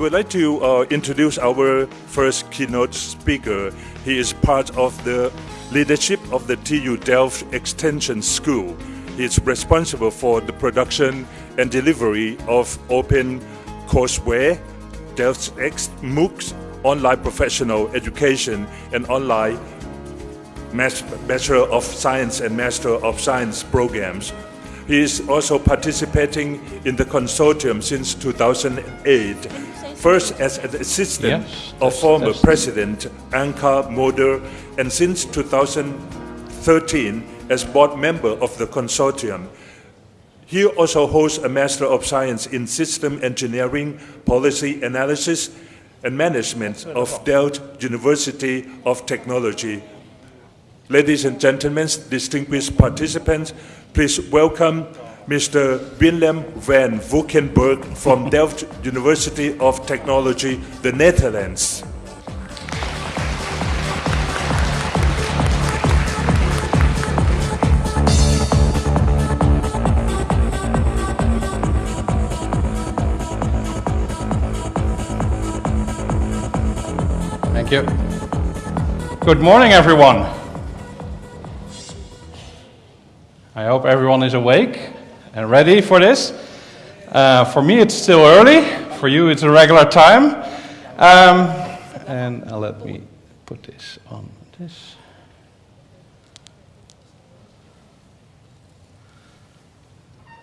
Would like to uh, introduce our first keynote speaker. He is part of the leadership of the TU Delft Extension School. He is responsible for the production and delivery of open courseware, Delft X MOOCs, online professional education, and online Bachelor of Science and Master of Science programs. He is also participating in the consortium since 2008, first as an assistant Yes, of former President Anka Mulder, and since 2013 as board member of the consortium. He also holds a Master of Science in System Engineering, Policy Analysis, and Management of Delft University of Technology. Ladies and gentlemen, distinguished participants, please welcome Mr. Willem van Valkenburg from Delft University of Technology, the Netherlands. Thank you. Good morning, everyone. I hope everyone is awake and ready for this. Uh, for me, it's still early. For you, it's a regular time. Um, and uh, let me put this on this.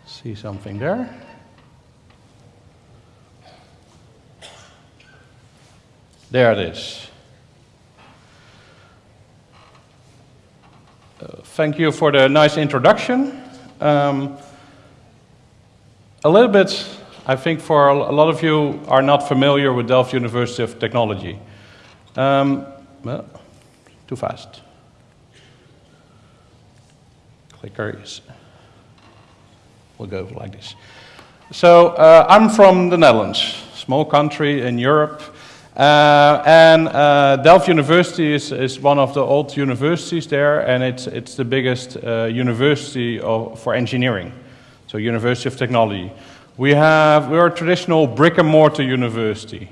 See something there? There it is. Uh, thank you for the nice introduction. Um, a little bit, I think for a lot of you are not familiar with Delft University of Technology. Um, well, too fast. Clicker is, will go like this. So uh, I'm from the Netherlands, small country in Europe. Uh, and uh, Delft University is, is one of the old universities there, and it's, it's the biggest uh, university of, for engineering, so University of Technology. We have, we're a traditional brick and mortar university.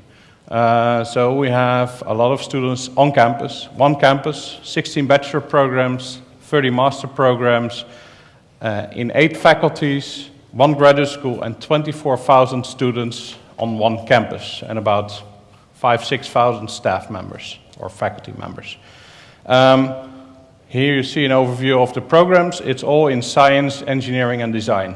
Uh, so we have a lot of students on campus, one campus, 16 bachelor programs, 30 master programs, uh, in eight faculties, one graduate school, and 24,000 students on one campus, and about five, 6,000 staff members or faculty members. Um, here you see an overview of the programs. It's all in science, engineering, and design.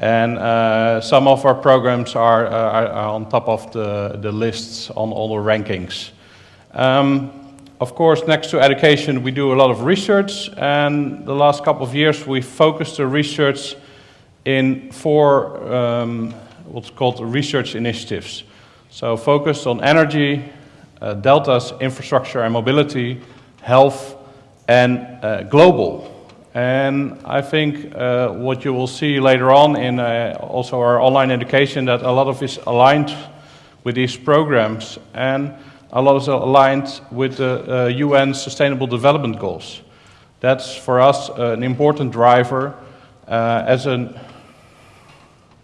And uh, some of our programs are, uh, are, on top of the, the lists on all the rankings. Um, of course, next to education, we do a lot of research, and the last couple of years we focused the research in four um, what's called research initiatives. So focused on energy, uh, deltas, infrastructure and mobility, health, and uh, global. And I think uh, what you will see later on in uh, also our online education that a lot of is aligned with these programs and a lot is aligned with the uh, UN Sustainable Development Goals. That's for us uh, an important driver uh, as an,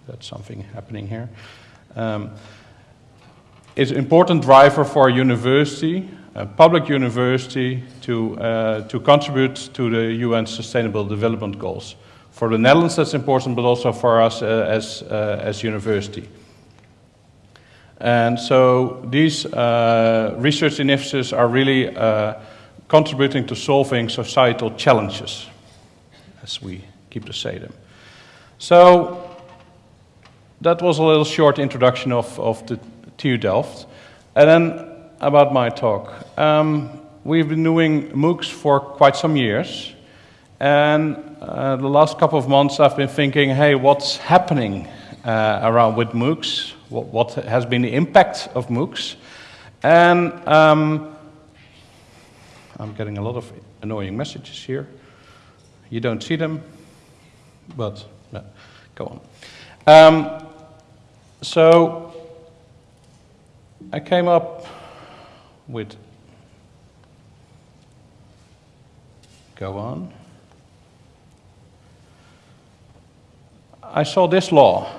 that's something happening here. Um, an important driver for a university, public university, to, uh, to contribute to the UN Sustainable Development Goals. For the Netherlands, that's important, but also for us uh, as, uh, as university. And so these uh, research initiatives are really uh, contributing to solving societal challenges, as we keep to say them. So that was a little short introduction of, of the TU Delft. And then about my talk. Um, we've been doing MOOCs for quite some years. And uh, the last couple of months I've been thinking, hey, what's happening uh, around with MOOCs? What, what, has been the impact of MOOCs? And um, I'm getting a lot of annoying messages here. You don't see them, but no, go on. Um, so I came up with, go on. I saw this law.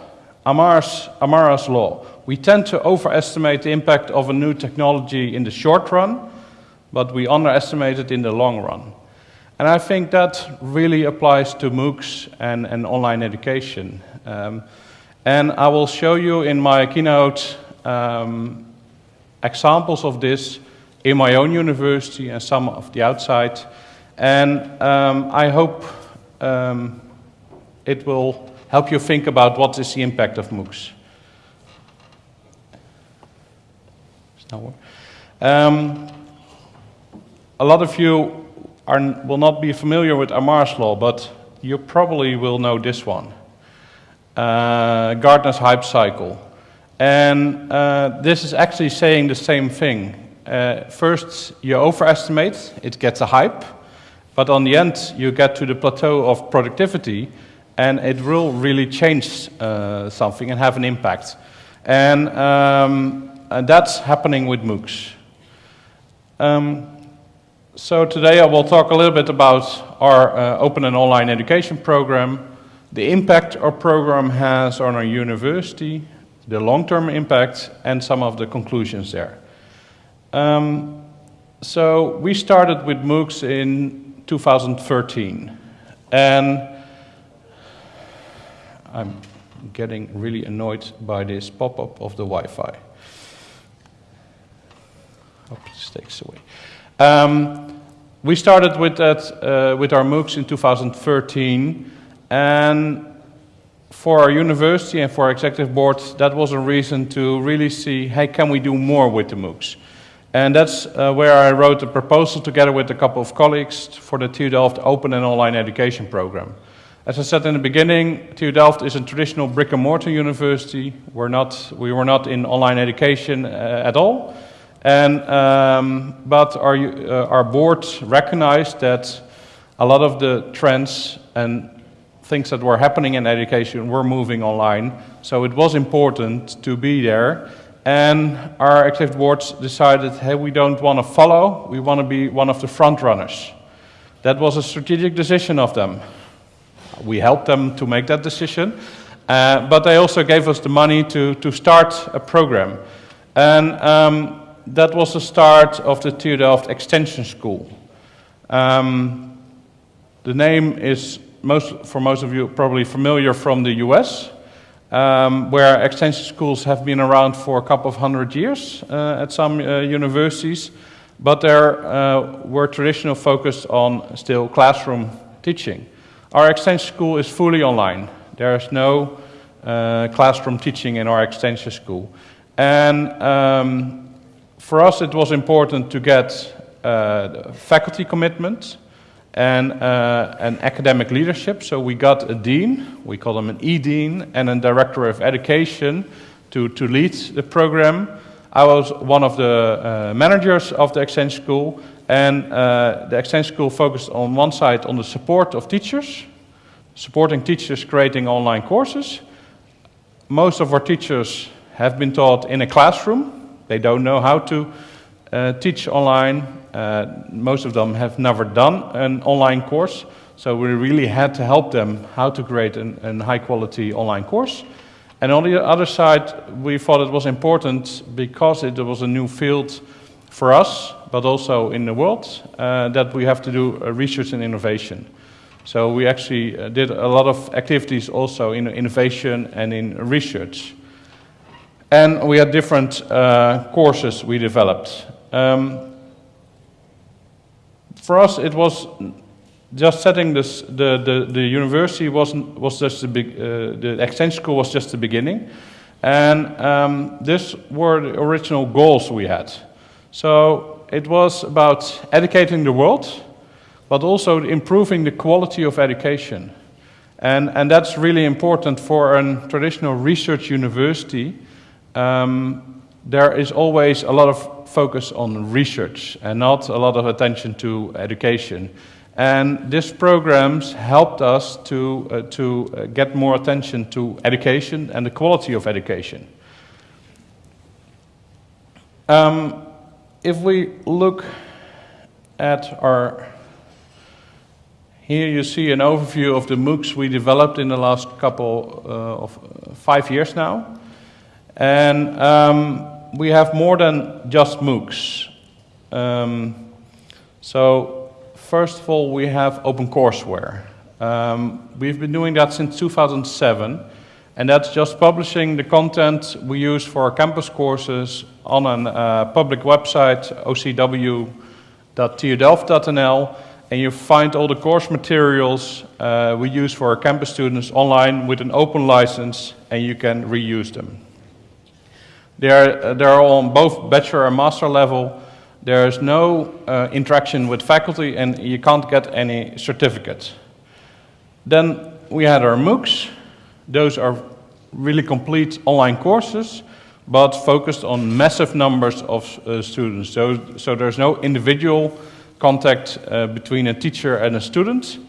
Amar's, Amara's law. We tend to overestimate the impact of a new technology in the short run, but we underestimate it in the long run. And I think that really applies to MOOCs and, and online education. Um, and I will show you in my keynote um, examples of this in my own university and some of the outside. And um, I hope um, it will help you think about what is the impact of MOOCs. Um, a lot of you are, will not be familiar with Amar's law, but you probably will know this one. Uh, Gartner's hype cycle. And uh, this is actually saying the same thing. Uh, first, you overestimate, it gets a hype, but on the end, you get to the plateau of productivity, and it will really change uh, something and have an impact. And, um, and that's happening with MOOCs. Um, so today I will talk a little bit about our uh, open and online education program, the impact our program has on our university, the long-term impacts, and some of the conclusions there. Um, so we started with MOOCs in 2013, and I'm getting really annoyed by this pop-up of the Wi-Fi. Hope this takes away. Um, we started with that uh, with our MOOCs in 2013, and for our university and for our executive board, that was a reason to really see, hey, can we do more with the MOOCs? And that's uh, where I wrote a proposal together with a couple of colleagues for the TU Delft Open and Online Education Program. As I said in the beginning, TU Delft is a traditional brick and mortar university. We're not, we were not in online education uh, at all. And, um, but our, uh, our board recognized that a lot of the trends and things that were happening in education were moving online. So it was important to be there. And our executive boards decided, hey, we don't want to follow, we want to be one of the front runners. That was a strategic decision of them. We helped them to make that decision, uh, but they also gave us the money to, to start a program. And um, that was the start of the TU Extension School. Um, the name is most, for most of you probably familiar from the US, um, where extension schools have been around for a couple of hundred years uh, at some uh, universities, but they uh, were traditional focused on still classroom teaching. Our extension school is fully online. There is no uh, classroom teaching in our extension school. And um, for us it was important to get uh, faculty commitment and uh, academic leadership. So we got a dean, we call him an e-dean, and a director of education to, to lead the program. I was one of the uh, managers of the Extension School, and uh, the Extension School focused on one side on the support of teachers, supporting teachers creating online courses. Most of our teachers have been taught in a classroom. They don't know how to uh, teach online, most of them have never done an online course, so we really had to help them how to create a high quality online course. And on the other side, we thought it was important because it was a new field for us, but also in the world, uh, that we have to do uh, research and innovation. So we actually uh, did a lot of activities also in innovation and in research. And we had different uh, courses we developed. Um, for us, it was just setting this, the, the, the university wasn't, was just the, big, uh, the extension school was just the beginning. And um, were the original goals we had. So it was about educating the world, but also improving the quality of education. And, and that's really important for a traditional research university. Um, there is always a lot of focus on research and not a lot of attention to education. And these programs helped us to, uh, to uh, get more attention to education and the quality of education. Um, if we look at our Here you see an overview of the MOOCs we developed in the last couple uh, of uh, five years now. And um, we have more than just MOOCs. Um, so first of all, we have OpenCourseWare. Um, we've been doing that since 2007, and that's just publishing the content we use for our campus courses on a uh, public website, ocw.tudelft.nl, and you find all the course materials uh, we use for our campus students online with an open license, and you can reuse them. They're, they're on both bachelor and master level. There's no uh, interaction with faculty, and you can't get any certificates. Then we had our MOOCs. Those are really complete online courses, but focused on massive numbers of uh, students. So, so there's no individual contact uh, between a teacher and a student,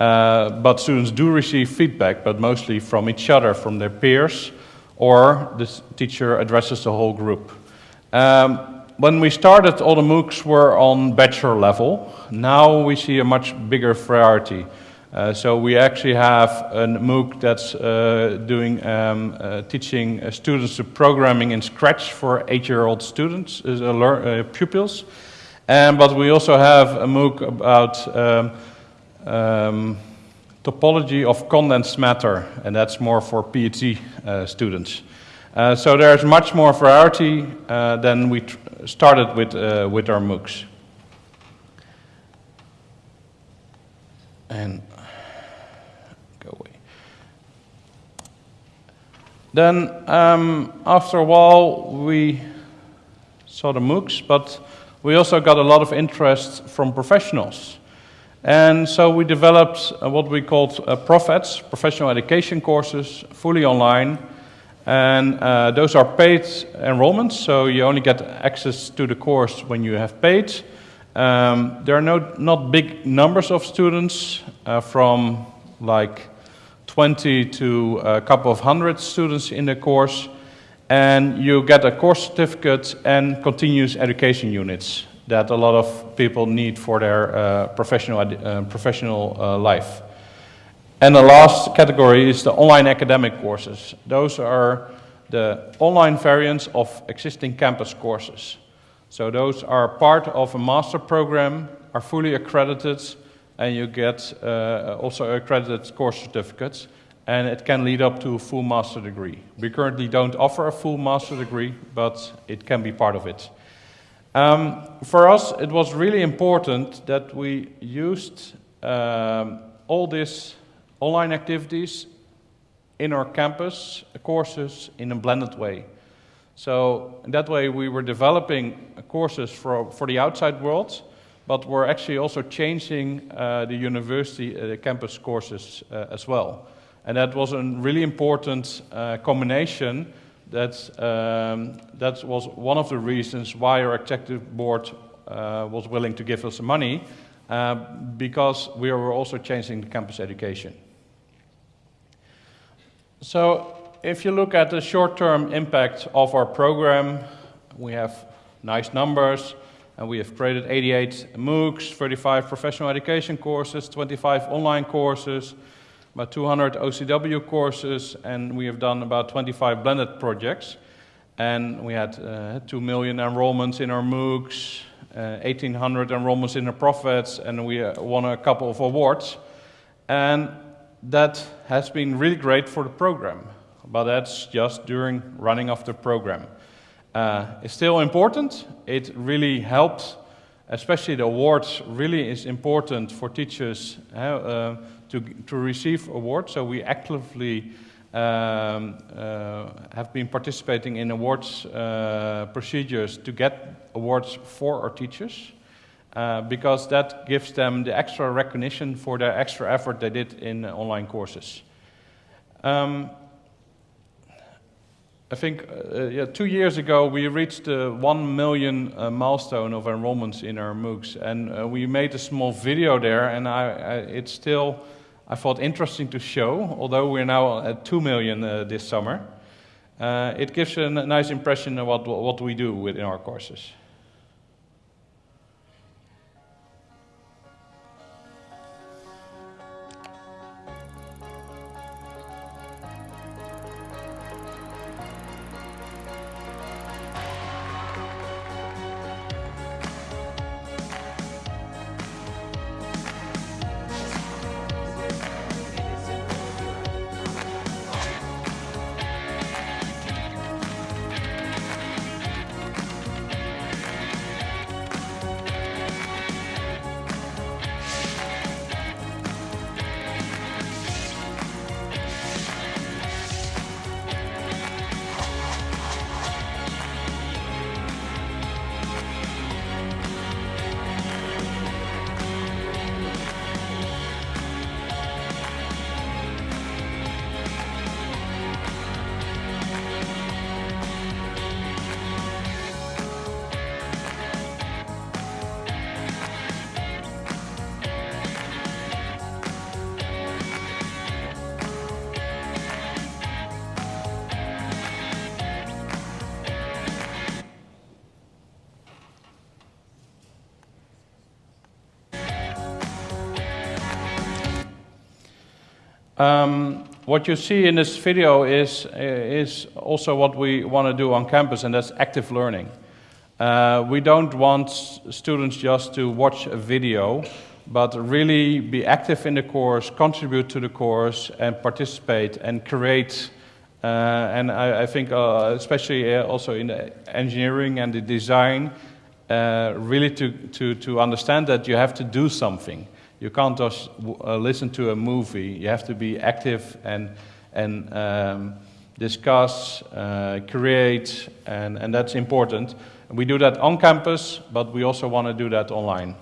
uh, but students do receive feedback, but mostly from each other, from their peers, or the teacher addresses the whole group. Um, when we started, all the MOOCs were on bachelor level. Now we see a much bigger variety. Uh, so we actually have a MOOC that's uh, doing um, uh, teaching uh, students to programming in Scratch for eight-year-old students, uh, pupils. Um, but we also have a MOOC about um, um, topology of condensed matter, and that's more for PhD uh, students. Uh, so there's much more variety uh, than we started with, uh, with our MOOCs. And go away. Then um, after a while we saw the MOOCs, but we also got a lot of interest from professionals. And so we developed uh, what we called uh, ProfEds, professional education courses, fully online. And uh, those are paid enrollments, so you only get access to the course when you have paid. Um, there are no, not big numbers of students, uh, from like 20 to a couple of hundred students in the course and you get a course certificate and continuous education units that a lot of people need for their uh, professional, uh, professional uh, life. And the last category is the online academic courses. Those are the online variants of existing campus courses. So those are part of a master program, are fully accredited, and you get uh, also accredited course certificates and it can lead up to a full master degree. We currently don't offer a full master degree, but it can be part of it. Um, for us, it was really important that we used um, all these online activities in our campus courses in a blended way. So that way we were developing courses for, for the outside world, but we're actually also changing uh, the university uh, campus courses uh, as well. And that was a really important uh, combination. That, um, that was one of the reasons why our executive board uh, was willing to give us money, uh, because we were also changing the campus education. So if you look at the short-term impact of our program, we have nice numbers, and we have created 88 MOOCs, 35 professional education courses, 25 online courses, about 200 OCW courses, and we have done about 25 blended projects. And we had uh, 2 million enrollments in our MOOCs, uh, 1,800 enrollments in our ProfEds, and we uh, won a couple of awards. And that has been really great for the program, but that's just during running of the program. Uh, it's still important. It really helped, especially the awards really is important for teachers uh, to, to receive awards. So we actively um, uh, have been participating in awards uh, procedures to get awards for our teachers. Uh, because that gives them the extra recognition for the extra effort they did in online courses. Um, I think uh, yeah, two years ago we reached the one million uh, milestone of enrollments in our MOOCs, and uh, we made a small video there, and I, I, it's still I thought interesting to show, although we're now at 2 million uh, this summer. Uh, it gives a nice impression of what, what we do within our courses. Um, what you see in this video is, is also what we want to do on campus, and that's active learning. Uh, we don't want students just to watch a video, but really be active in the course, contribute to the course, and participate and create. Uh, and I, I think, uh, especially uh, also in the engineering and the design, uh, really to, to, to understand that you have to do something. You can't just uh, listen to a movie. You have to be active and, and um, discuss, create, and, and that's important. We do that on campus, but we also want to do that online.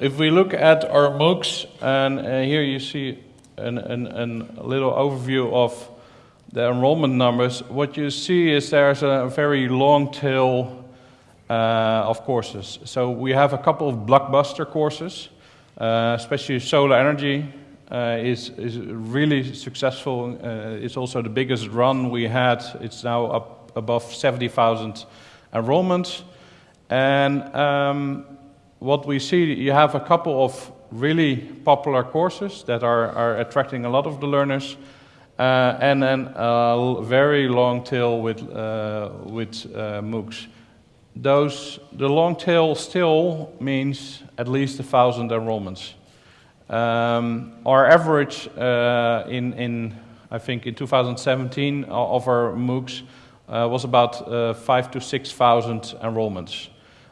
If we look at our MOOCs, and uh, here you see an, an, an, a little overview of the enrollment numbers, what you see is there's a very long tail uh, of courses. So we have a couple of blockbuster courses, uh, especially solar energy uh, is, is really successful. Uh, it's also the biggest run we had. It's now up above 70,000 enrollments. And um, what we see, you have a couple of really popular courses that are, are attracting a lot of the learners, uh, and then a very long tail with, uh, with uh, MOOCs. Those, the long tail still means at least a thousand enrollments. Um, our average uh, in, in, I think in 2017 of our MOOCs uh, was about uh, five to 6,000 enrollments.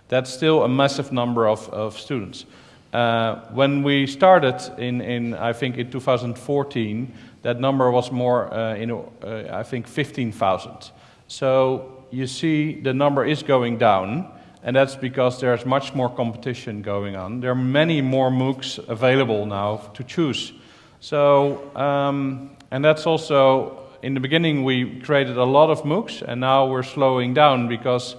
That's still a massive number of, of students. Uh, when we started in, in, I think, in 2014, that number was more, uh, in, uh, I think, 15,000. So you see the number is going down, and that's because there's much more competition going on. There are many more MOOCs available now to choose. So, um, and that's also in the beginning we created a lot of MOOCs and now we're slowing down because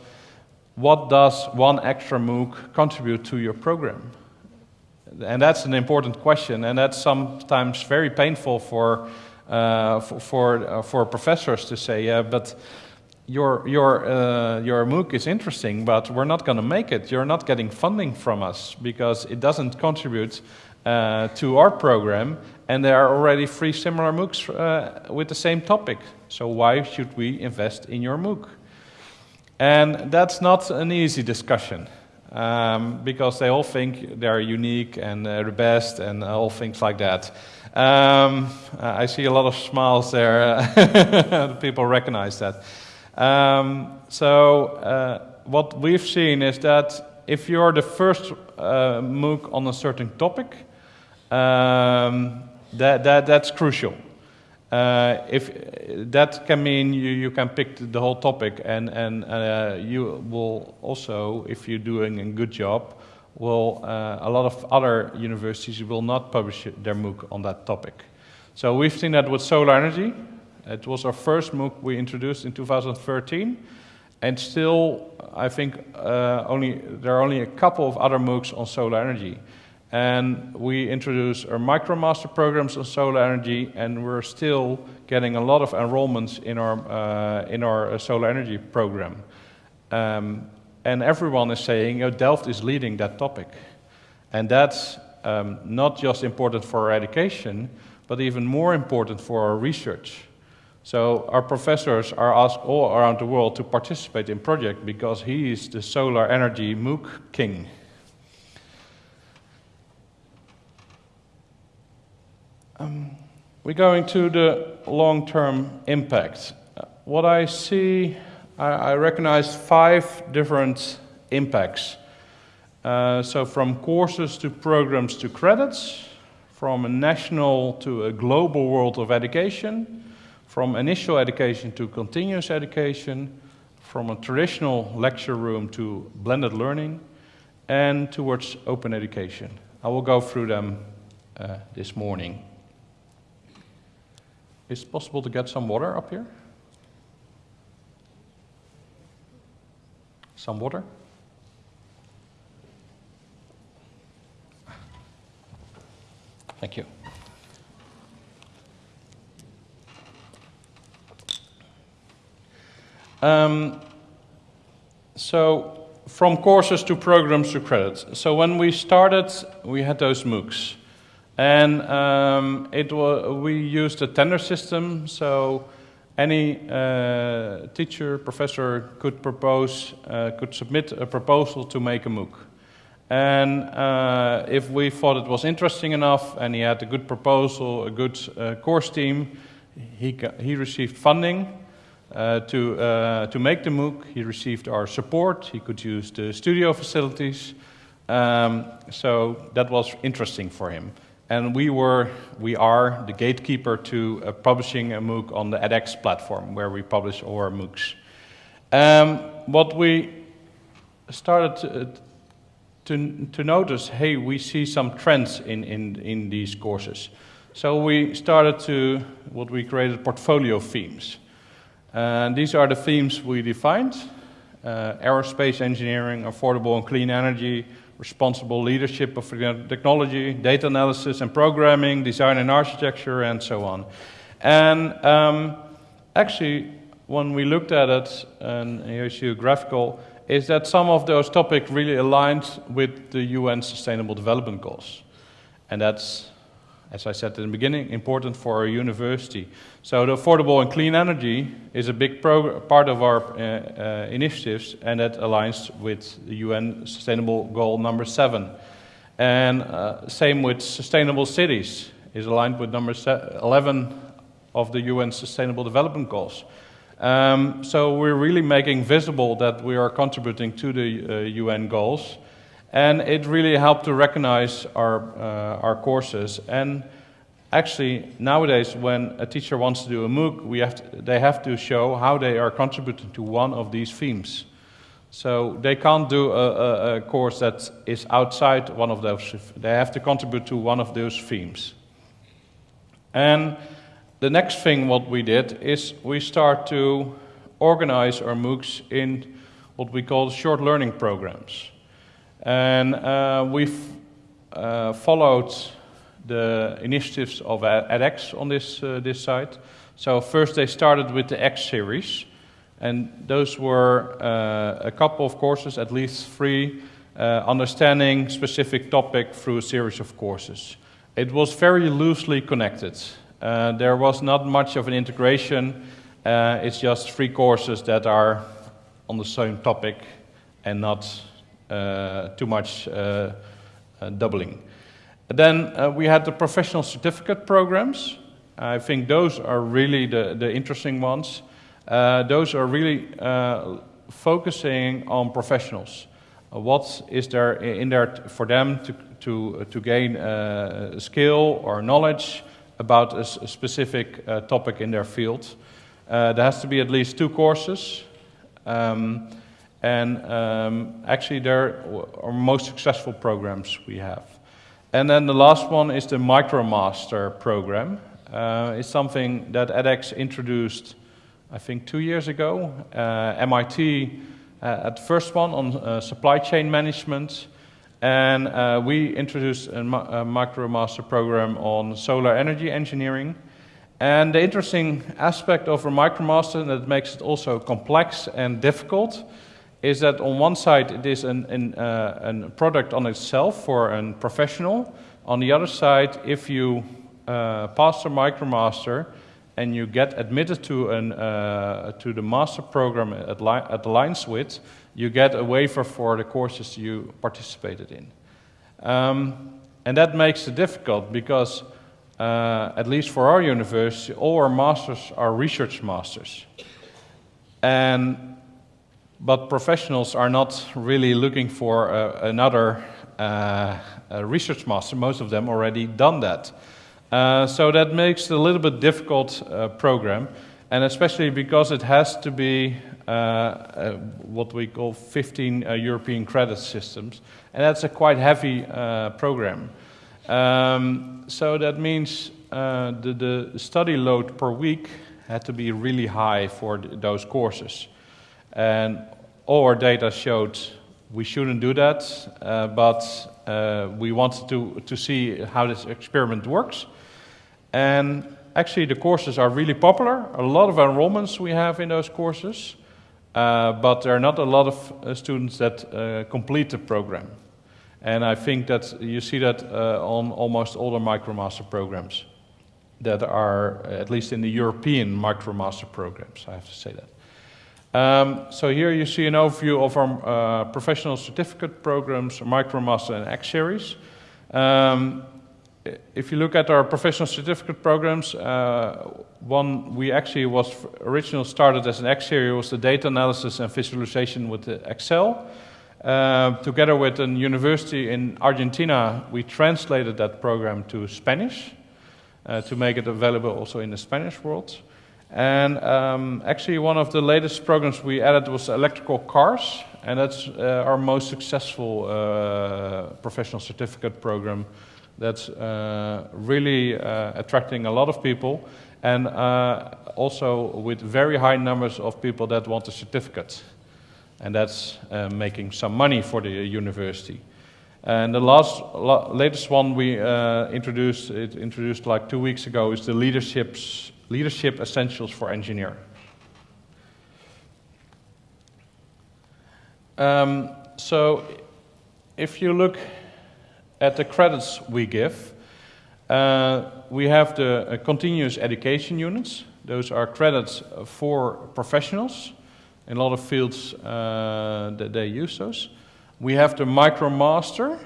what does one extra MOOC contribute to your program? And that's an important question and that's sometimes very painful for, uh, for, for, uh, for, professors to say, yeah, but your, your, uh, your MOOC is interesting, but we're not going to make it. You're not getting funding from us because it doesn't contribute uh, to our program, and there are already three similar MOOCs uh, with the same topic. So why should we invest in your MOOC? And that's not an easy discussion. Um, because they all think they're unique and the best and all things like that. Um, I see a lot of smiles there. People recognize that. Um, so uh, what we've seen is that if you're the first uh, MOOC on a certain topic, um, that, that, that's crucial. Uh, if that can mean you, you can pick the whole topic and, and uh, you will also, if you're doing a good job, will uh, a lot of other universities will not publish their MOOC on that topic. So we've seen that with solar energy. It was our first MOOC we introduced in 2013. And still, I think uh, only, there are only a couple of other MOOCs on solar energy and we introduced our MicroMaster programs on solar energy, and we're still getting a lot of enrollments in our, uh, in our uh, solar energy program. Um, and everyone is saying, oh, Delft is leading that topic. And that's um, not just important for our education, but even more important for our research. So our professors are asked all around the world to participate in project because he is the solar energy MOOC king. Um, we're going to the long-term impact. What I see, I, I recognize five different impacts. Uh, so from courses to programs to credits, from a national to a global world of education, from initial education to continuous education, from a traditional lecture room to blended learning, and towards open education. I will go through them uh, this morning. Is it possible to get some water up here? Some water? Thank you. Um, so, from courses to programs to credits. So, when we started, we had those MOOCs. And um, it we used a tender system, so any uh, teacher, professor could propose, uh, could submit a proposal to make a MOOC. And uh, if we thought it was interesting enough and he had a good proposal, a good uh, course team, he, he received funding uh, to, uh, to make the MOOC. He received our support. He could use the studio facilities. Um, so that was interesting for him. And we were, we are the gatekeeper to uh, publishing a MOOC on the edX platform where we publish all our MOOCs. Um, what we started to, to, to notice, hey, we see some trends in, in, in these courses. So we started to, what we created, portfolio themes. And these are the themes we defined. Uh, aerospace engineering, affordable and clean energy, responsible leadership of technology, data analysis and programming, design and architecture, and so on. And um, actually, when we looked at it, and here's your graphical, is that some of those topics really aligned with the UN Sustainable Development Goals. And that's, as I said in the beginning, important for our university. So the affordable and clean energy is a big part of our uh, uh, initiatives, and that aligns with the UN Sustainable Goal number seven. And uh, same with sustainable cities is aligned with number 11 of the UN Sustainable Development Goals. Um, so we're really making visible that we are contributing to the uh, UN goals, and it really helped to recognize our uh, our courses. And actually, nowadays, when a teacher wants to do a MOOC, we have to, they have to show how they are contributing to one of these themes. So they can't do a, a, a course that is outside one of those. They have to contribute to one of those themes. And the next thing what we did is we start to organize our MOOCs in what we call short learning programs. And uh, we've uh, followed the initiatives of edX on this, uh, this site. So first they started with the X series, and those were uh, a couple of courses, at least three, uh, understanding specific topic through a series of courses. It was very loosely connected. Uh, there was not much of an integration. Uh, it's just three courses that are on the same topic and not too much uh, uh, doubling. Then uh, we had the professional certificate programs. I think those are really the, the interesting ones. those are really focusing on professionals. what is there in there for them to, to, to gain skill or knowledge? about a, a specific uh, topic in their field. Uh, there has to be at least two courses. Um, and um, actually, they're our most successful programs we have. And then the last one is the MicroMaster program. Uh, it's something that edX introduced, I think, two years ago. Uh, MIT uh, at the first one on uh, supply chain management. And uh, we introduced a, a MicroMaster program on solar energy engineering. And the interesting aspect of a MicroMaster that makes it also complex and difficult is that on one side it is an, an, uh, a product on itself for a professional. On the other side, if you uh, pass the MicroMaster and you get admitted to, an, uh, to the master program at, at Lines with, you get a waiver for the courses you participated in. Um, and that makes it difficult because, uh, at least for our university, all our masters are research masters. And, but professionals are not really looking for uh, another uh, research master. Most of them already done that. Uh, so that makes it a little bit difficult uh, program, and especially because it has to be uh, uh, what we call 15 uh, European credit systems, and that's a quite heavy program. Um, so that means the, the study load per week had to be really high for th those courses. And all our data showed we shouldn't do that, uh, but uh, we wanted to, to see how this experiment works. And actually, the courses are really popular. A lot of enrollments we have in those courses. Uh, but there are not a lot of uh, students that uh, complete the program. And I think that you see that uh, on almost all the MicroMaster programs that are, at least in the European MicroMaster programs, I have to say that. Um, so here you see an overview of our uh, professional certificate programs, MicroMaster and X Series. Um, if you look at our professional certificate programs, uh, one we actually was originally started as an X series was the data analysis and visualization with Excel. Uh, together with a university in Argentina, we translated that program to Spanish uh, to make it available also in the Spanish world. And um, actually, one of the latest programs we added was electrical cars, and that's uh, our most successful uh, professional certificate program that's uh, really uh, attracting a lot of people and uh, also with very high numbers of people that want a certificate. And that's uh, making some money for the university. And the last, latest one we introduced, it introduced like two weeks ago, is the leadership's, leadership essentials for engineer. Um, so, if you look at the credits we give, uh, we have the uh, continuous education units. Those are credits for professionals. In a lot of fields, uh, that they use those. We have the MicroMaster.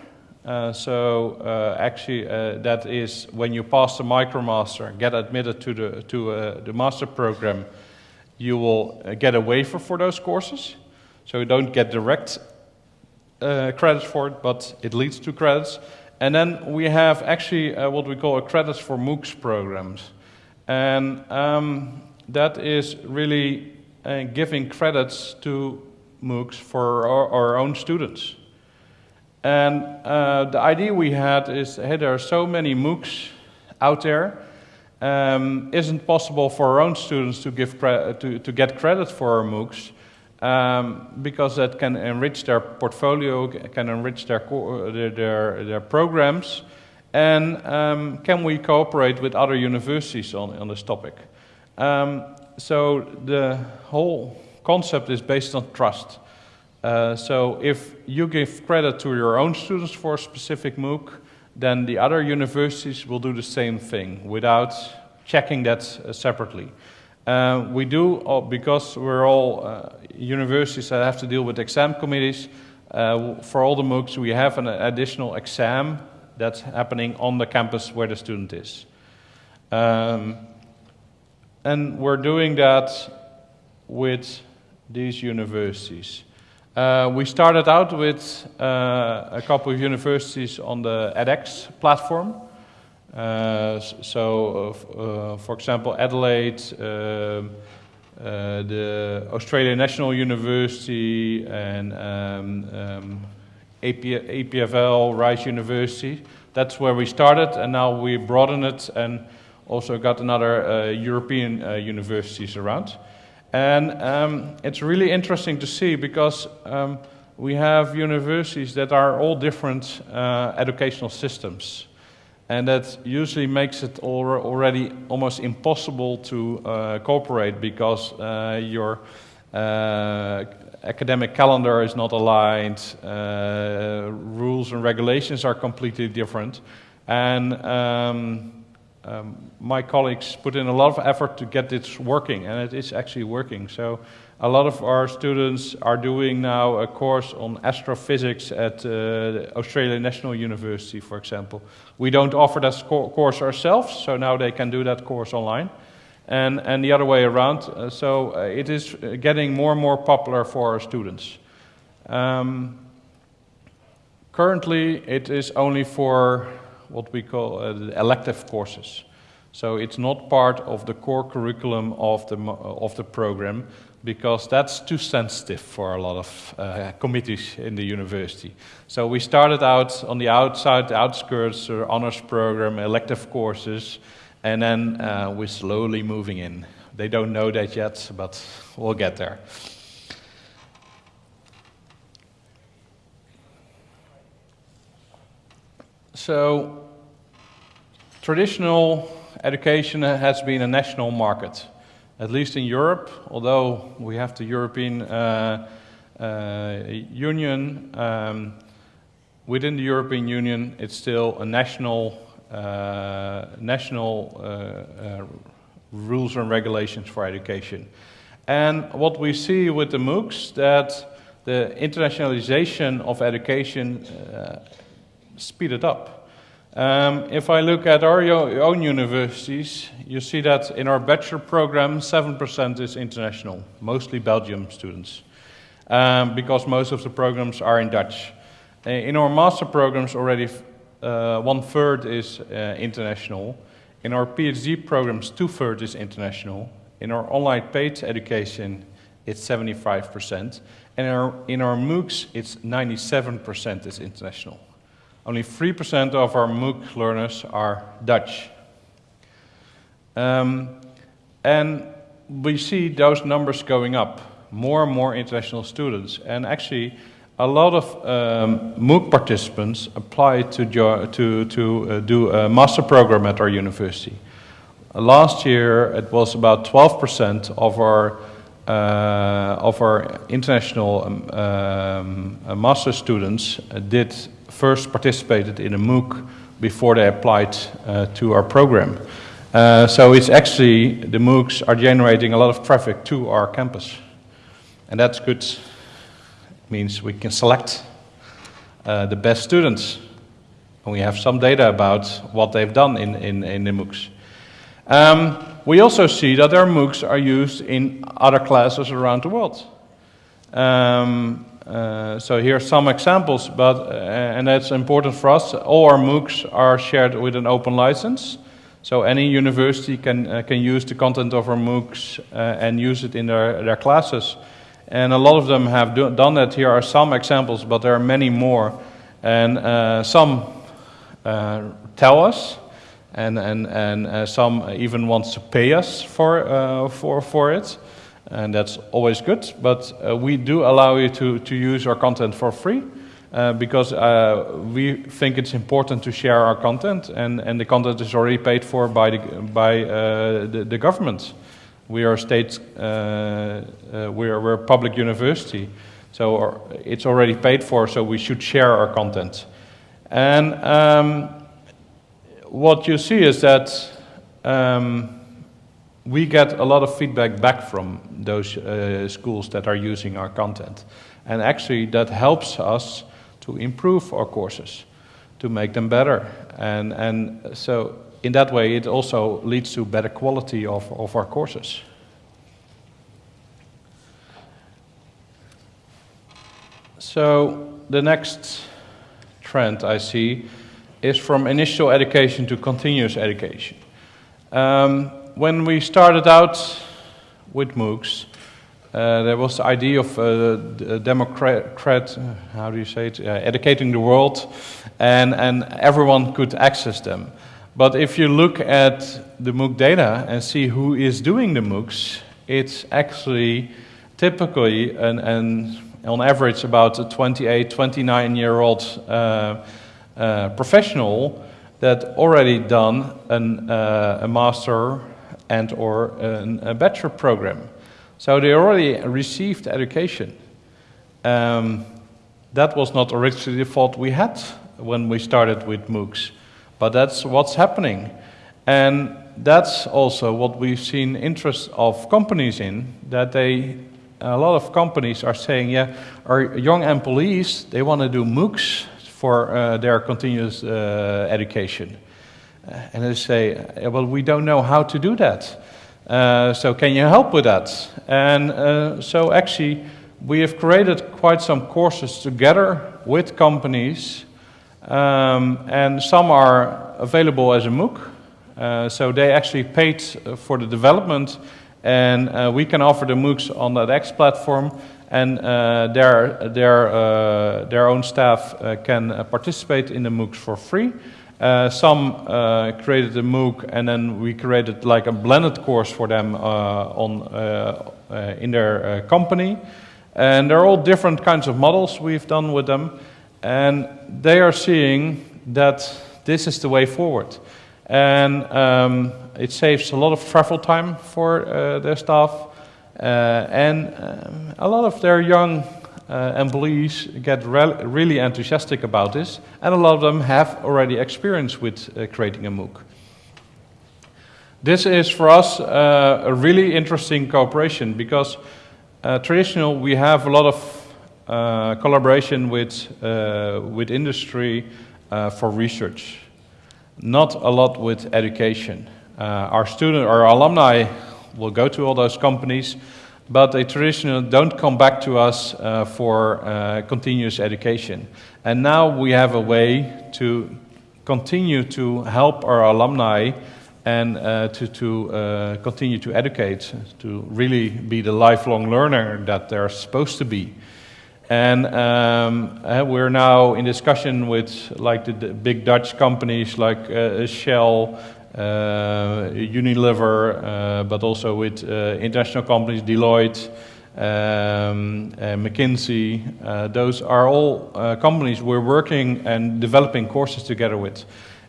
Uh, so uh, actually, uh, that is when you pass the MicroMaster, get admitted to the to the master program, you will get a waiver for those courses. So you don't get direct uh, credits for it, but it leads to credits. And then we have actually uh, what we call a credits for MOOCs programs. And um, that is really uh, giving credits to MOOCs for our, our own students. And uh, the idea we had is hey, there are so many MOOCs out there. Um, isn't possible for our own students to, give to, to get credit for our MOOCs um, because that can enrich their portfolio, can enrich their, their, their, their programs, and um, can we cooperate with other universities on, on this topic? Um, so the whole concept is based on trust. Uh, so if you give credit to your own students for a specific MOOC, then the other universities will do the same thing without checking that uh, separately. Uh, we do, uh, because we're all uh, universities that have to deal with exam committees, for all the MOOCs, we have an additional exam that's happening on the campus where the student is. Um, and we're doing that with these universities. Uh, we started out with uh, a couple of universities on the edX platform. Uh, so, uh, for example, Adelaide, um, uh, the Australian National University, and um, um, AP, EPFL, Rice University. That's where we started, and now we broaden it and also got another uh, European universities around. And um, it's really interesting to see because um, we have universities that are all different uh, educational systems. And that usually makes it already almost impossible to uh, cooperate because uh, your uh, academic calendar is not aligned, uh, rules and regulations are completely different, and um, um, my colleagues put in a lot of effort to get this working, and it is actually working. So a lot of our students are doing now a course on astrophysics at uh, Australian National University, for example. We don't offer that course ourselves, so now they can do that course online. And, and the other way around. Uh, so uh, it is getting more and more popular for our students. Um, currently, it is only for what we call uh, elective courses. So it's not part of the core curriculum of the, of the program because that's too sensitive for a lot of uh, committees in the university. So we started out on the outside, the outskirts, uh, honors program, elective courses, and then uh, we're slowly moving in. They don't know that yet, but we'll get there. So, traditional education has been a national market at least in Europe, although we have the European uh, uh, Union, um, within the European Union, it's still a national, uh, national uh, uh, rules and regulations for education. And what we see with the MOOCs that the internationalization of education uh, it up. Um, if I look at our own universities, you see that in our bachelor program, 7% is international, mostly Belgium students, um, because most of the programs are in Dutch. Uh, in our master programs, already uh, one third is uh, international. In our PhD programs, two thirds is international. In our online paid education, it's 75%. And in our, in our MOOCs, it's 97% is international. Only 3% of our MOOC learners are Dutch. Um, and we see those numbers going up, more and more international students. And actually, a lot of um, MOOC participants apply to, to, to uh, do a master program at our university. Last year, it was about 12% of our uh, of our international um, um, uh, master students did first participated in a MOOC before they applied uh, to our program. so it's actually, the MOOCs are generating a lot of traffic to our campus. And that's good It means we can select uh, the best students. And we have some data about what they've done in, in, in the MOOCs. Um, we also see that our MOOCs are used in other classes around the world. Um, uh, so here are some examples, but, uh, and that's important for us. All our MOOCs are shared with an open license. So any university can, uh, can use the content of our MOOCs uh, and use it in their, their classes. And a lot of them have do, done that. Here are some examples, but there are many more. And uh, some tell us, and, and, and some even want to pay us for, for, for it. And that's always good. But uh, we do allow you to, to use our content for free. Uh, because we think it's important to share our content, and, and the content is already paid for by the, by, the, the government. We are a state, uh, uh, we're, we're a public university, so it's already paid for, so we should share our content. And um, what you see is that um, we get a lot of feedback back from those uh, schools that are using our content. And actually, that helps us to improve our courses, to make them better. And, and so in that way, it also leads to better quality of, of our courses. So the next trend I see is from initial education to continuous education. Um, when we started out with MOOCs, uh, there was the idea of uh, democrat, how do you say it, uh, educating the world, and, and everyone could access them. But if you look at the MOOC data and see who is doing the MOOCs, it's actually typically, and, and on average, about a 28, 29 year old uh, uh, professional that already done an, uh, a master and or an, a bachelor program. So they already received education. Um, that was not originally the thought we had when we started with MOOCs. But that's what's happening. And that's also what we've seen interest of companies in, that they, a lot of companies are saying, yeah, our young employees, they want to do MOOCs for uh, their continuous uh, education. Uh, and they say, well, we don't know how to do that. Uh, so can you help with that? And uh, so actually, we have created quite some courses together with companies um, and some are available as a MOOC. Uh, so they actually paid for the development, and uh, we can offer the MOOCs on edX platform, and uh, their, their, uh, their own staff uh, can uh, participate in the MOOCs for free. Some created a MOOC, and then we created like a blended course for them on, in their company. And they're all different kinds of models we've done with them. And they are seeing that this is the way forward. And um, it saves a lot of travel time for uh, their staff. Uh, and um, a lot of their young uh, employees get re really enthusiastic about this, and a lot of them have already experience with uh, creating a MOOC. This is for us uh, a really interesting cooperation because uh, traditional we have a lot of uh, collaboration with, uh, with industry for research, not a lot with education. our student, our alumni will go to all those companies, but they traditionally don't come back to us uh, for uh, continuous education. And now we have a way to continue to help our alumni and uh, to, to uh, continue to educate, to really be the lifelong learner that they're supposed to be. And um, uh, we're now in discussion with like the, the big Dutch companies like uh, Shell, Unilever, uh, but also with uh, international companies, Deloitte, um, McKinsey. those are all companies we're working and developing courses together with.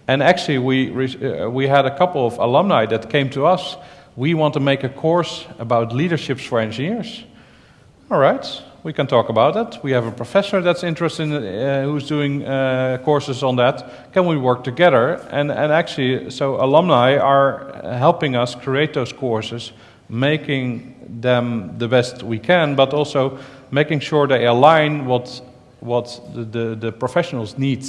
And actually, we, we had a couple of alumni that came to us. We want to make a course about leaderships for engineers. All right, we can talk about that. We have a professor that's interested in, uh, who's doing uh, courses on that. Can we work together? And, and actually, so alumni are helping us create those courses, making them the best we can, but also making sure they align what, what the, the, the professionals need.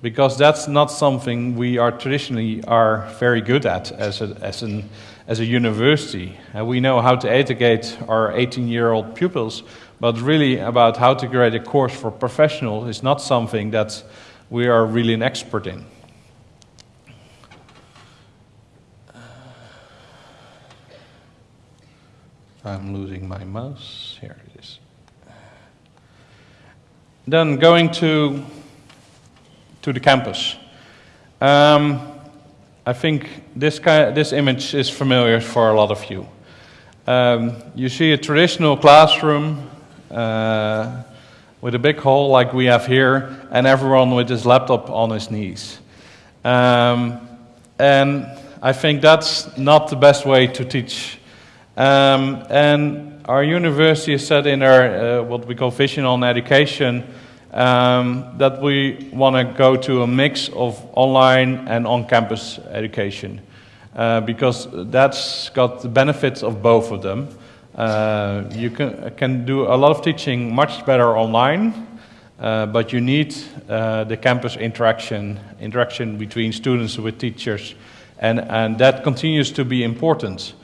Because that's not something we are traditionally are very good at as a, as an, as a university. Uh, we know how to educate our 18-year-old pupils, but really about how to create a course for professionals is not something that we are really an expert in. I'm losing my mouse. Here it is. Then going to, to the campus. Um, I think this, this image is familiar for a lot of you. Um, you see a traditional classroom uh, with a big hole like we have here, and everyone with his laptop on his knees. Um, and I think that's not the best way to teach. Um, and our university has said in our uh, what we call vision on education um, that we want to go to a mix of online and on-campus education uh, because that's got the benefits of both of them. Uh, you can, can do a lot of teaching much better online, uh, but you need uh, the campus interaction, interaction between students with teachers, and, and that continues to be important.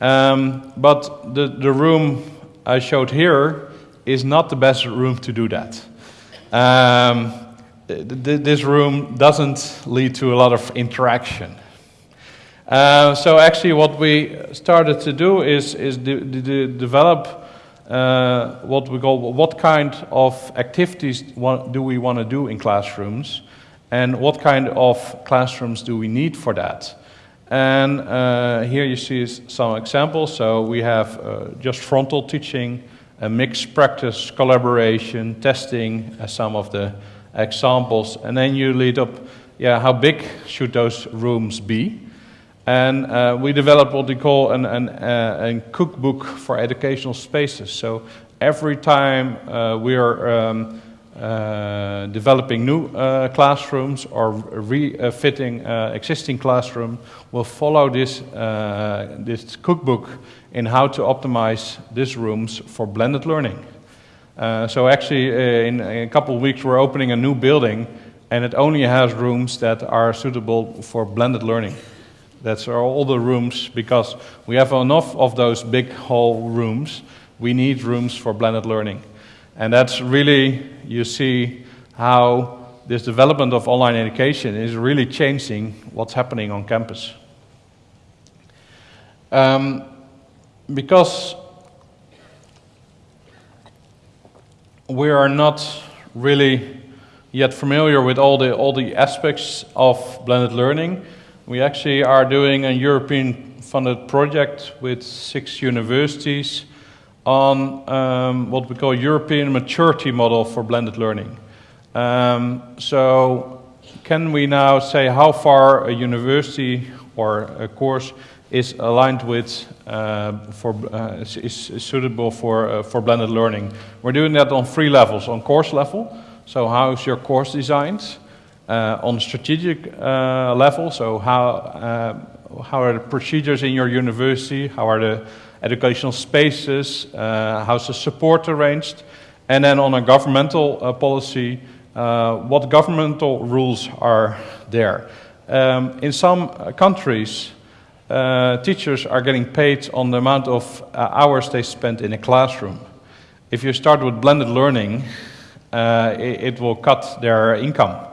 Um, but the, the room I showed here is not the best room to do that. Um, th this room doesn't lead to a lot of interaction. Uh, so actually what we started to do is, is de de develop uh, what we call what kind of activities do we want to do in classrooms and what kind of classrooms do we need for that. And uh, here you see some examples. So we have uh, just frontal teaching, a mixed practice, collaboration, testing as some of the examples. And then you lead up, yeah, how big should those rooms be? And uh, we developed what we call an, an, uh, a cookbook for educational spaces. So every time uh, we are um, uh, developing new uh, classrooms or refitting uh, existing classroom, we'll follow this, this cookbook in how to optimize these rooms for blended learning. so actually, in, in a couple of weeks, we're opening a new building and it only has rooms that are suitable for blended learning. That's all the rooms because we have enough of those big hall rooms. We need rooms for blended learning. And that's really, you see how this development of online education is really changing what's happening on campus. Um, because we are not really yet familiar with all the, all the aspects of blended learning, we actually are doing a European funded project with six universities on um, what we call European maturity model for blended learning. Um, so can we now say how far a university or a course is aligned with, uh, for, uh, is, is, suitable for, uh, for blended learning. We're doing that on three levels. On course level, so how is your course designed? Uh, on a strategic uh, level, so how, uh, how are the procedures in your university? How are the educational spaces? how's the support arranged? And then on a governmental policy, what governmental rules are there? Um, in some countries, uh, teachers are getting paid on the amount of uh, hours they spend in a classroom. If you start with blended learning, uh, it, it, will cut their income.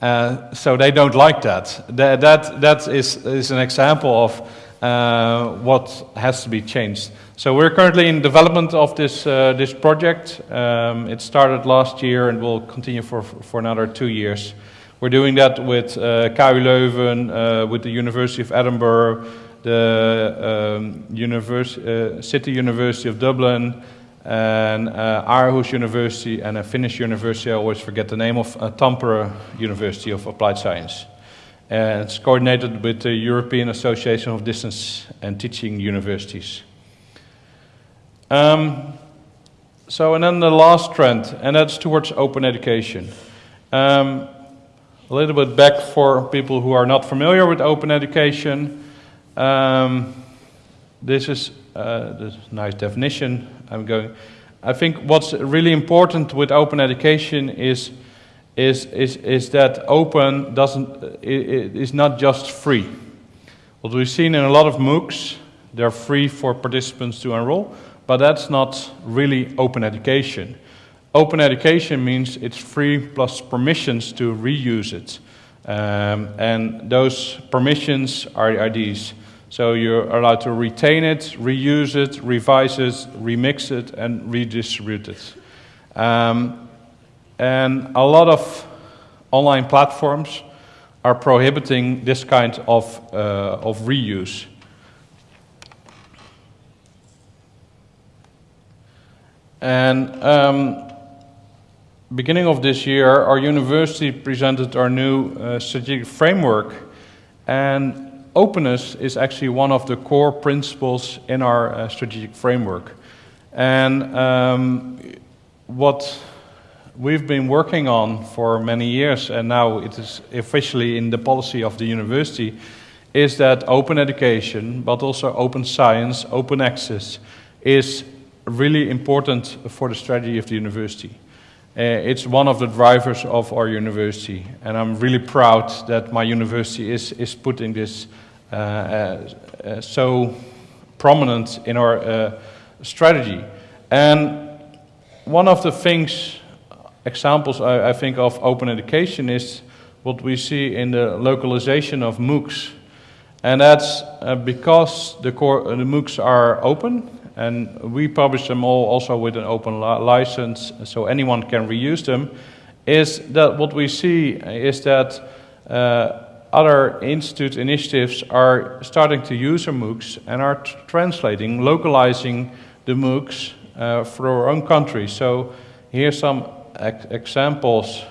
Uh, so they don't like that. That, that, that is, is an example of uh, what has to be changed. So we're currently in development of this, uh, this project. Um, it started last year and will continue for, for another two years. We're doing that with uh, KU Leuven, uh, with the University of Edinburgh, the um, uh, City University of Dublin, and uh, Aarhus University, and a Finnish university, I always forget the name of, uh, Tampere University of Applied Science. And it's coordinated with the European Association of Distance and Teaching Universities. Um, so, and then the last trend, and that's towards open education. Um, a little bit back for people who are not familiar with open education. Um, this is uh, this nice definition. I'm going. I think what's really important with open education is is is is that open doesn't is not just free. What we've seen in a lot of MOOCs, they're free for participants to enroll, but that's not really open education. Open education means it's free plus permissions to reuse it. Um, and those permissions are, are, these. So you're allowed to retain it, reuse it, revise it, remix it, and redistribute it. Um, and a lot of online platforms are prohibiting this kind of, uh, of reuse. And um, beginning of this year, our university presented our new uh, strategic framework, and openness is actually one of the core principles in our uh, strategic framework. And um, what we've been working on for many years, and now it is officially in the policy of the university, is that open education, but also open science, open access, is really important for the strategy of the university. Uh, it's one of the drivers of our university, and I'm really proud that my university is, is putting this so prominent in our uh, strategy. And one of the things, examples I, I, think of open education is what we see in the localization of MOOCs. And that's uh, because the, core, the MOOCs are open and we publish them all also with an open li license, so anyone can reuse them, is that what we see is that uh, other institute initiatives are starting to use our MOOCs and are translating, localizing the MOOCs uh, for our own country. So here are some ex examples.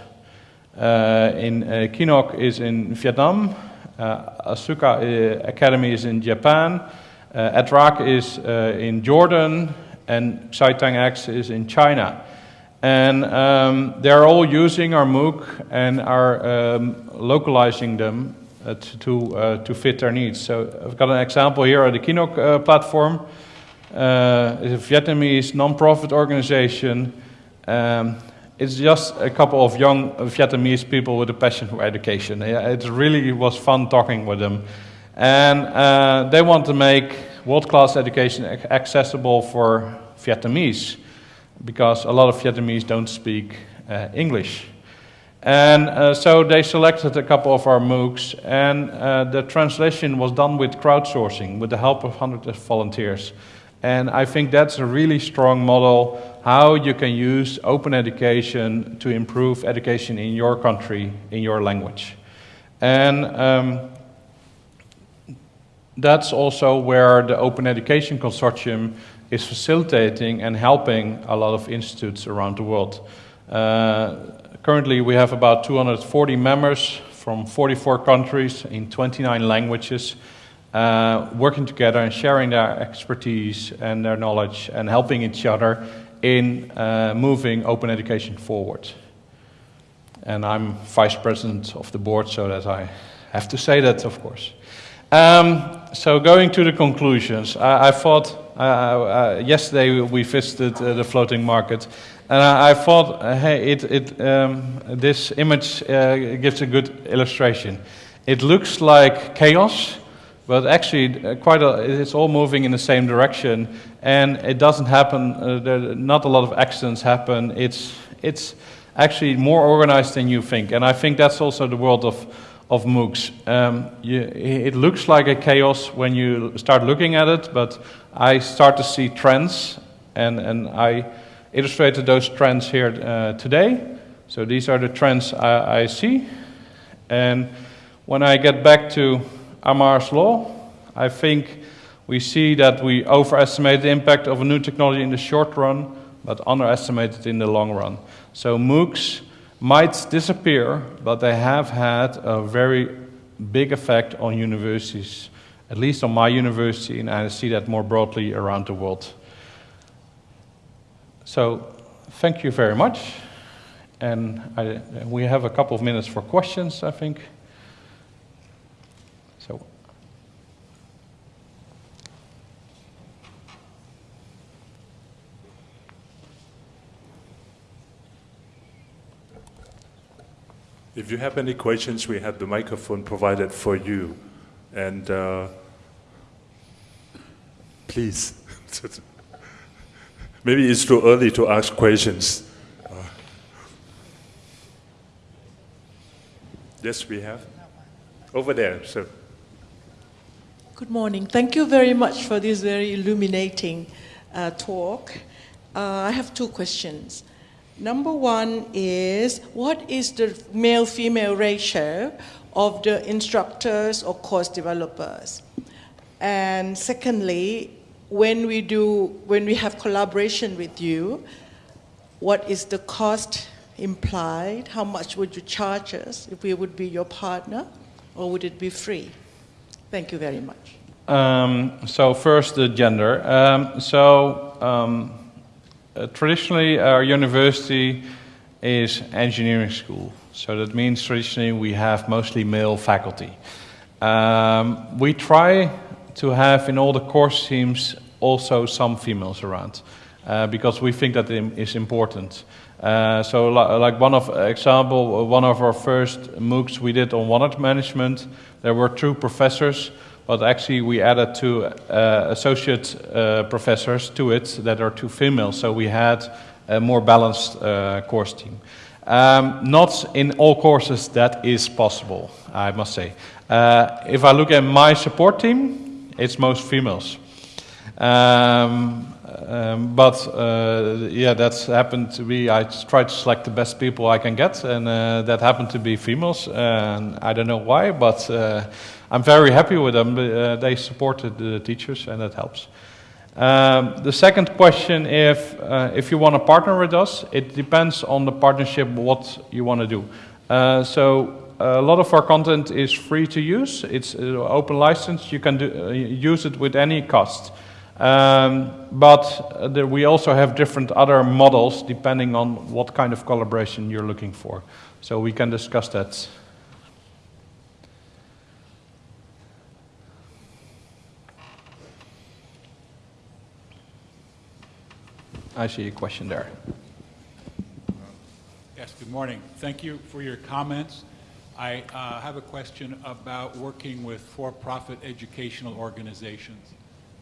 Uh, in uh, Kinok is in Vietnam, uh, Asuka uh, Academy is in Japan, uh, Edraak is uh, in Jordan, and XuetangX is in China. And um, they're all using our MOOC and are um, localizing them uh, to, uh, to fit their needs. So I've got an example here the Kinok uh, platform. It's a Vietnamese non-profit organization. Um, it's just a couple of young Vietnamese people with a passion for education. It really was fun talking with them. And uh, they want to make world-class education accessible for Vietnamese because a lot of Vietnamese don't speak uh, English. And uh, so they selected a couple of our MOOCs, and uh, the translation was done with crowdsourcing, with the help of hundreds of volunteers. And I think that's a really strong model how you can use open education to improve education in your country, in your language. And um, that's also where the Open Education Consortium is facilitating and helping a lot of institutes around the world. Uh, currently, we have about 240 members from 44 countries in 29 languages. uh, working together and sharing their expertise and their knowledge and helping each other in uh, moving open education forward. And I'm vice president of the board, so that I have to say that, of course. Um, so going to the conclusions, I, I thought uh, uh, yesterday we visited uh, the floating market, and I, I thought, uh, hey, it, it, um, this image uh, gives a good illustration. It looks like chaos, but actually, uh, quite a, it's all moving in the same direction, and it doesn't happen. Uh, there, not a lot of accidents happen. It's it's actually more organized than you think, and I think that's also the world of of MOOCs. Um, you, it looks like a chaos when you start looking at it, but I start to see trends, and and I illustrated those trends here uh, today. So these are the trends I, I see, and when I get back to Amara's law, I think we see that we overestimate the impact of a new technology in the short run, but underestimate it in the long run. So MOOCs might disappear, but they have had a very big effect on universities, at least on my university, and I see that more broadly around the world. So thank you very much. And I, we have a couple of minutes for questions, I think. So. If you have any questions, we have the microphone provided for you. And uh, please. Maybe it's too early to ask questions. Uh, yes, we have. Over there, sir. Good morning. Thank you very much for this very illuminating uh, talk. Uh, I have two questions. Number one is what is the male female ratio of the instructors or course developers? And secondly, when we do when we have collaboration with you, what is the cost implied? How much would you charge us if we would be your partner, or would it be free? Thank you very much. Um, so first, the gender. Um, so um, uh, traditionally, our university is engineering school. So that means traditionally we have mostly male faculty. Um, we try to have in all the course teams also some females around uh, because we think that is important. Uh, so, li like one of example, one of our first MOOCs we did on water management, there were two professors but actually we added two uh, associate uh, professors to it that are two females, so we had a more balanced uh, course team. Um, not in all courses that is possible, I must say. Uh, if I look at my support team, it's most females. Um, um, but uh, yeah, that's happened to be. I try to select the best people I can get, and uh, that happened to be females. And I don't know why, but uh, I'm very happy with them. Uh, they supported the teachers, and that helps. Um, the second question, if uh, if you want to partner with us, it depends on the partnership what you want to do. Uh, so a lot of our content is free to use. It's uh, open license. You can do, uh, use it with any cost. Um, but uh, there, we also have different other models depending on what kind of collaboration you're looking for. So we can discuss that. I see a question there. Yes, good morning. Thank you for your comments. I uh, have a question about working with for-profit educational organizations.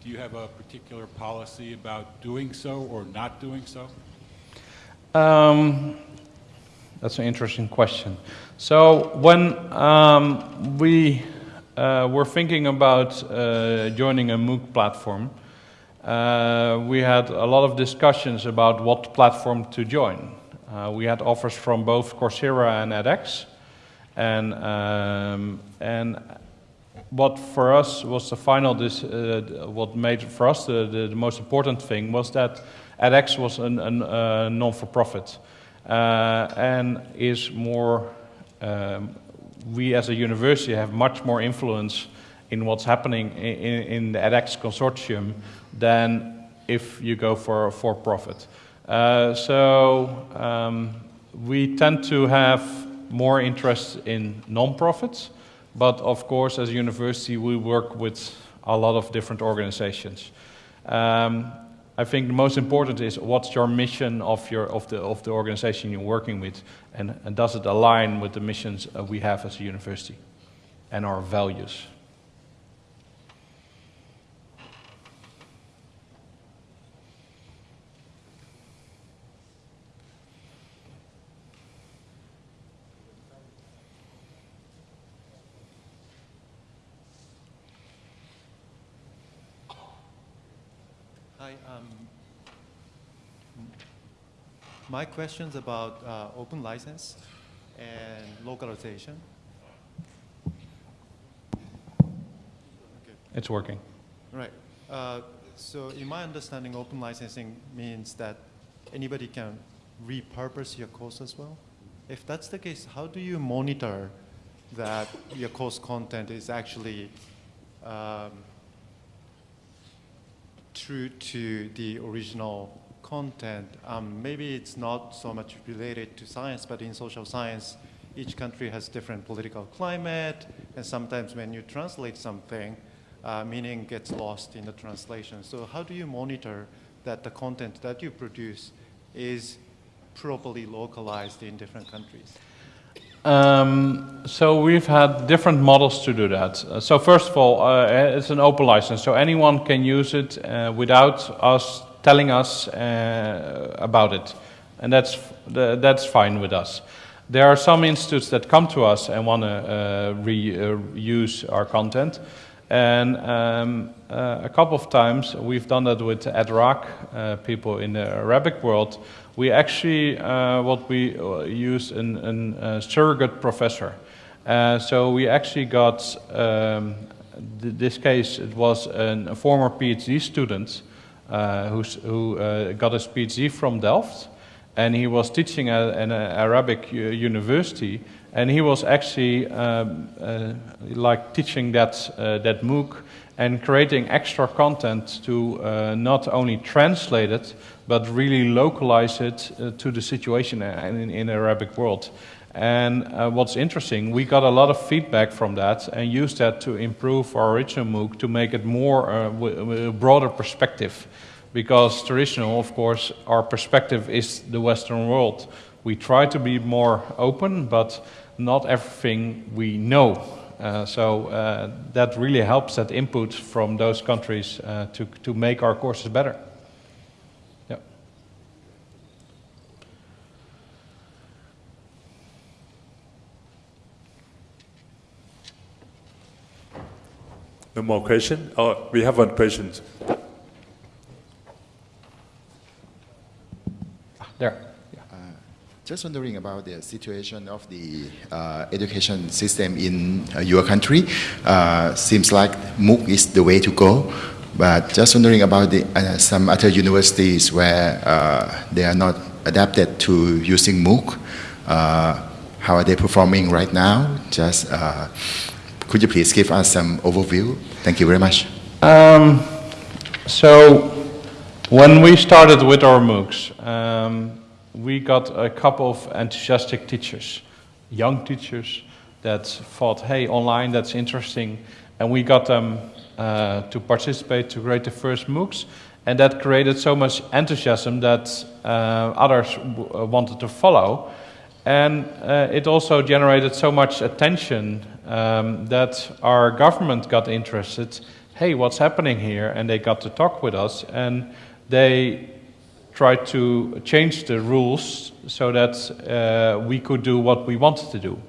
Do you have a particular policy about doing so or not doing so? Um, that's an interesting question. So when um, we uh, were thinking about uh, joining a MOOC platform, uh, we had a lot of discussions about what platform to join. Uh, we had offers from both Coursera and edX, and um, and what for us was the final, this, uh, what made for us the, the, the, most important thing was that edX was a uh, non-for-profit uh, and is more, um, we as a university have much more influence in what's happening in, in the edX consortium than if you go for a for profit. Uh, so um, we tend to have more interest in non-profits, but of course, as a university, we work with a lot of different organizations. Um, I think the most important is what's your mission of, your, of, the, of the organization you're working with, and, and does it align with the missions uh, we have as a university and our values. Hi. Um, my question's about uh, open license and localization. It's working. Right. Uh, so in my understanding, open licensing means that anybody can repurpose your course as well. If that's the case, how do you monitor that your course content is actually um, true to the original content? Um, maybe it's not so much related to science, but in social science, each country has different political climate, and sometimes when you translate something, uh, meaning gets lost in the translation. So how do you monitor that the content that you produce is properly localized in different countries? Um, so we've had different models to do that. Uh, so first of all, uh, it's an open license, so anyone can use it uh, without us telling us uh, about it, and that's that's fine with us. There are some institutes that come to us and want to uh, reuse our content, and um, uh, a couple of times we've done that with Edraak, uh, people in the Arabic world. We actually, uh, what we uh, use, an, an uh, surrogate professor. Uh, so we actually got, um, th this case, it was an, a former PhD student who got his PhD from Delft. And he was teaching at an Arabic university and he was actually um, uh, like teaching that, uh, that MOOC and creating extra content to uh, not only translate it, but really localize it uh, to the situation in, in the Arabic world. And uh, what's interesting, we got a lot of feedback from that and used that to improve our original MOOC to make it more uh, a broader perspective. Because traditional, of course, our perspective is the Western world. We try to be more open, but not everything we know. Uh, so uh, that really helps that input from those countries uh, to, to make our courses better. No more question? Oh, we have one question. There. Just wondering about the situation of the uh, education system in uh, your country. Uh, seems like MOOC is the way to go, but just wondering about the, uh, some other universities where uh, they are not adapted to using MOOC. Uh, how are they performing right now? Just could you please give us some overview? Thank you very much. Um, so when we started with our MOOCs. Um, we got a couple of enthusiastic teachers, young teachers that thought, hey, online, that's interesting. And we got them uh, to participate to create the first MOOCs. And that created so much enthusiasm that uh, others uh, wanted to follow. And uh, it also generated so much attention um, that our government got interested. Hey, what's happening here? And they got to talk with us. And they tried to change the rules so that uh, we could do what we wanted to do.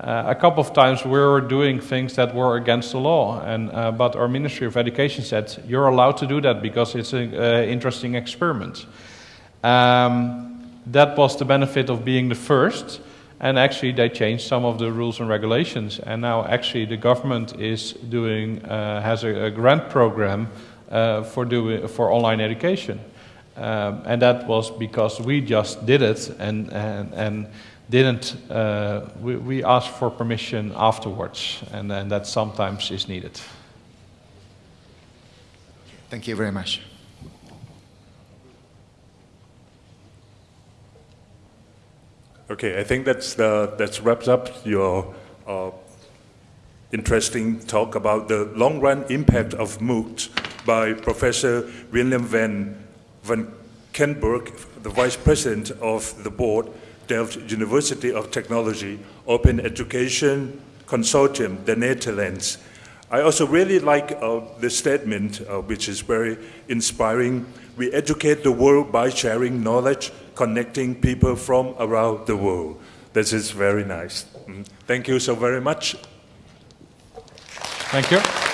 Uh, a couple of times we were doing things that were against the law, and, uh, but our Ministry of Education said, you're allowed to do that because it's an uh, interesting experiment. Um, that was the benefit of being the first, and actually they changed some of the rules and regulations, and now actually the government is doing, uh, has a, a, grant program uh, for, doing, for online education. Um, and that was because we just did it, and, and, and didn't, uh, we, we asked for permission afterwards, and then that sometimes is needed. Thank you very much. Okay, I think that's the, that wraps up your uh, interesting talk about the long-run impact of MOOCs by Professor William van, van Valkenburg, the Vice President of the Board, Delft University of Technology, Open Education Consortium, the Netherlands. I also really like uh, the statement, uh, which is very inspiring. We educate the world by sharing knowledge, connecting people from around the world. This is very nice. Mm. Thank you so very much. Thank you.